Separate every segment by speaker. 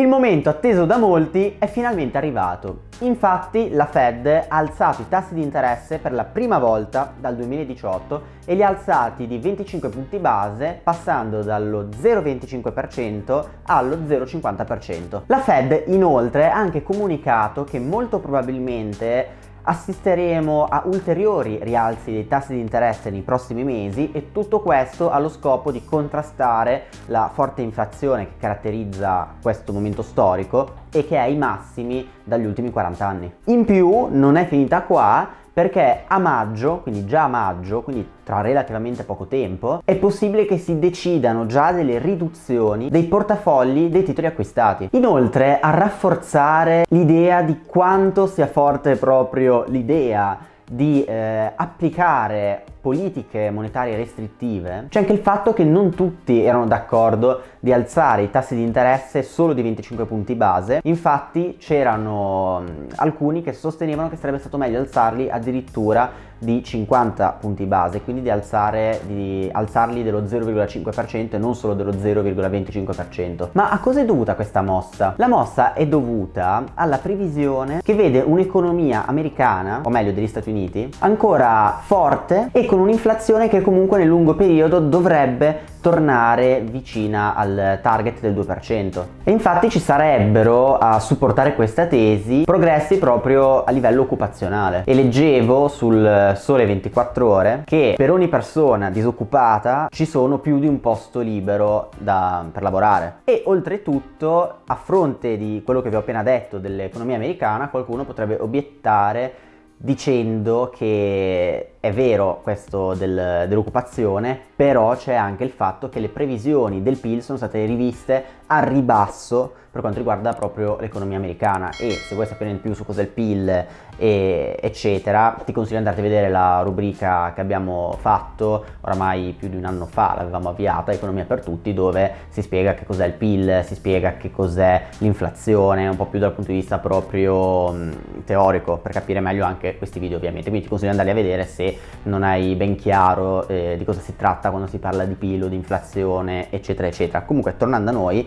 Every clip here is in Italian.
Speaker 1: Il momento atteso da molti è finalmente arrivato. Infatti la Fed ha alzato i tassi di interesse per la prima volta dal 2018 e li ha alzati di 25 punti base passando dallo 0,25% allo 0,50%. La Fed inoltre ha anche comunicato che molto probabilmente assisteremo a ulteriori rialzi dei tassi di interesse nei prossimi mesi e tutto questo allo scopo di contrastare la forte inflazione che caratterizza questo momento storico e che è ai massimi dagli ultimi 40 anni. In più non è finita qua perché a maggio, quindi già a maggio, quindi tra relativamente poco tempo, è possibile che si decidano già delle riduzioni dei portafogli dei titoli acquistati. Inoltre a rafforzare l'idea di quanto sia forte proprio l'idea di eh, applicare politiche monetarie restrittive, c'è anche il fatto che non tutti erano d'accordo di alzare i tassi di interesse solo di 25 punti base, infatti c'erano alcuni che sostenevano che sarebbe stato meglio alzarli addirittura di 50 punti base, quindi di, alzare, di alzarli dello 0,5% e non solo dello 0,25%. Ma a cosa è dovuta questa mossa? La mossa è dovuta alla previsione che vede un'economia americana, o meglio degli Stati Uniti, ancora forte e con un'inflazione che comunque nel lungo periodo dovrebbe tornare vicina al target del 2%. E infatti ci sarebbero a supportare questa tesi progressi proprio a livello occupazionale. E leggevo sul Sole 24 Ore che per ogni persona disoccupata ci sono più di un posto libero da, per lavorare. E oltretutto, a fronte di quello che vi ho appena detto dell'economia americana, qualcuno potrebbe obiettare dicendo che è vero questo del, dell'occupazione, però c'è anche il fatto che le previsioni del PIL sono state riviste a ribasso per quanto riguarda proprio l'economia americana. E se vuoi sapere di più su cos'è il PIL e eccetera ti consiglio di andare a vedere la rubrica che abbiamo fatto oramai più di un anno fa l'avevamo avviata Economia per tutti dove si spiega che cos'è il PIL si spiega che cos'è l'inflazione un po' più dal punto di vista proprio teorico per capire meglio anche questi video ovviamente. Quindi ti consiglio di andarli a vedere se non hai ben chiaro eh, di cosa si tratta quando si parla di PIL o di inflazione eccetera eccetera. Comunque tornando a noi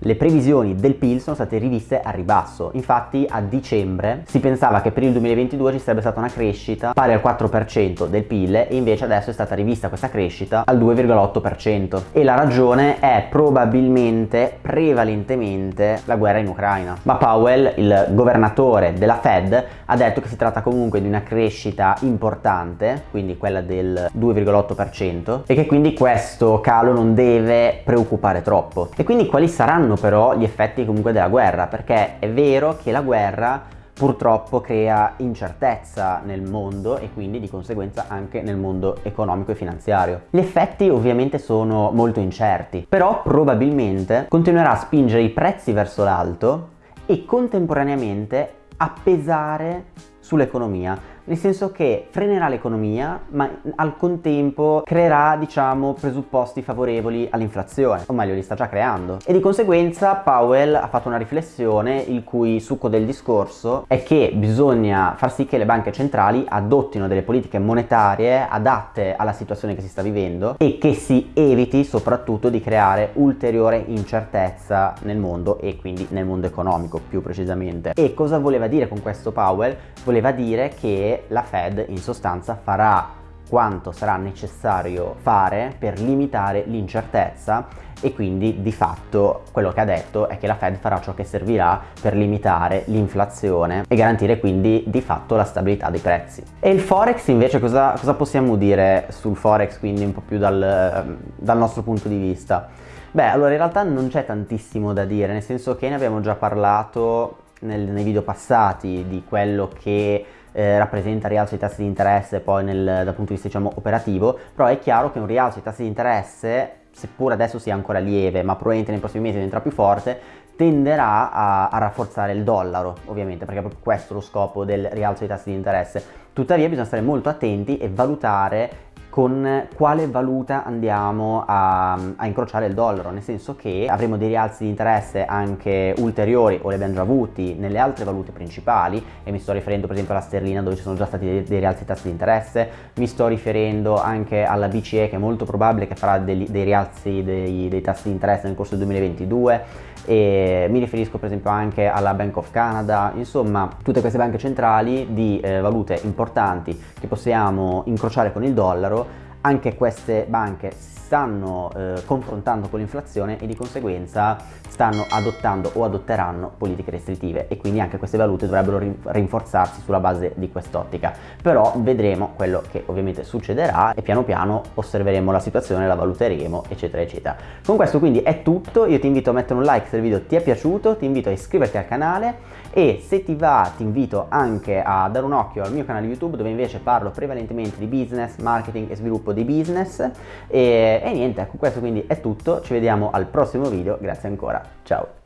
Speaker 1: le previsioni del PIL sono state riviste a ribasso, infatti a dicembre si pensava che per il 2022 ci sarebbe stata una crescita pari al 4% del PIL e invece adesso è stata rivista questa crescita al 2,8% e la ragione è probabilmente prevalentemente la guerra in Ucraina. Ma Powell, il governatore della Fed, ha detto che si tratta comunque di una crescita importante, quindi quella del 2,8% e che quindi questo calo non deve preoccupare troppo. E quindi quali saranno saranno però gli effetti comunque della guerra, perché è vero che la guerra purtroppo crea incertezza nel mondo e quindi di conseguenza anche nel mondo economico e finanziario. Gli effetti ovviamente sono molto incerti, però probabilmente continuerà a spingere i prezzi verso l'alto e contemporaneamente a pesare sull'economia nel senso che frenerà l'economia ma al contempo creerà diciamo presupposti favorevoli all'inflazione o meglio li sta già creando e di conseguenza Powell ha fatto una riflessione il cui succo del discorso è che bisogna far sì che le banche centrali adottino delle politiche monetarie adatte alla situazione che si sta vivendo e che si eviti soprattutto di creare ulteriore incertezza nel mondo e quindi nel mondo economico più precisamente e cosa voleva dire con questo Powell? voleva dire che la Fed in sostanza farà quanto sarà necessario fare per limitare l'incertezza e quindi di fatto quello che ha detto è che la Fed farà ciò che servirà per limitare l'inflazione e garantire quindi di fatto la stabilità dei prezzi. E il Forex invece cosa, cosa possiamo dire sul Forex quindi un po' più dal, dal nostro punto di vista? Beh allora in realtà non c'è tantissimo da dire nel senso che ne abbiamo già parlato nel, nei video passati di quello che eh, rappresenta rialzo dei tassi di interesse poi nel, dal punto di vista diciamo, operativo, però è chiaro che un rialzo dei tassi di interesse, seppur adesso sia ancora lieve, ma probabilmente nei prossimi mesi diventerà più forte, tenderà a, a, rafforzare il dollaro, ovviamente, perché è proprio questo lo scopo del rialzo dei tassi di interesse. Tuttavia bisogna stare molto attenti e valutare con quale valuta andiamo a, a, incrociare il dollaro, nel senso che avremo dei rialzi di interesse anche ulteriori o li abbiamo già avuti nelle altre valute principali e mi sto riferendo per esempio alla sterlina dove ci sono già stati dei, dei rialzi di tassi di interesse, mi sto riferendo anche alla BCE che è molto probabile che farà dei, dei rialzi dei, dei tassi di interesse nel corso del 2022 e mi riferisco per esempio anche alla Bank of Canada, insomma tutte queste banche centrali di eh, valute importanti che possiamo incrociare con il dollaro anche queste banche stanno eh, confrontando con l'inflazione e di conseguenza stanno adottando o adotteranno politiche restrittive e quindi anche queste valute dovrebbero rinforzarsi sulla base di quest'ottica. Però vedremo quello che ovviamente succederà e piano piano osserveremo la situazione, la valuteremo eccetera eccetera. Con questo quindi è tutto. Io ti invito a mettere un like se il video ti è piaciuto ti invito a iscriverti al canale e se ti va ti invito anche a dare un occhio al mio canale YouTube dove invece parlo prevalentemente di business, marketing e sviluppo di business. E, e niente, ecco questo quindi è tutto, ci vediamo al prossimo video, grazie ancora, ciao!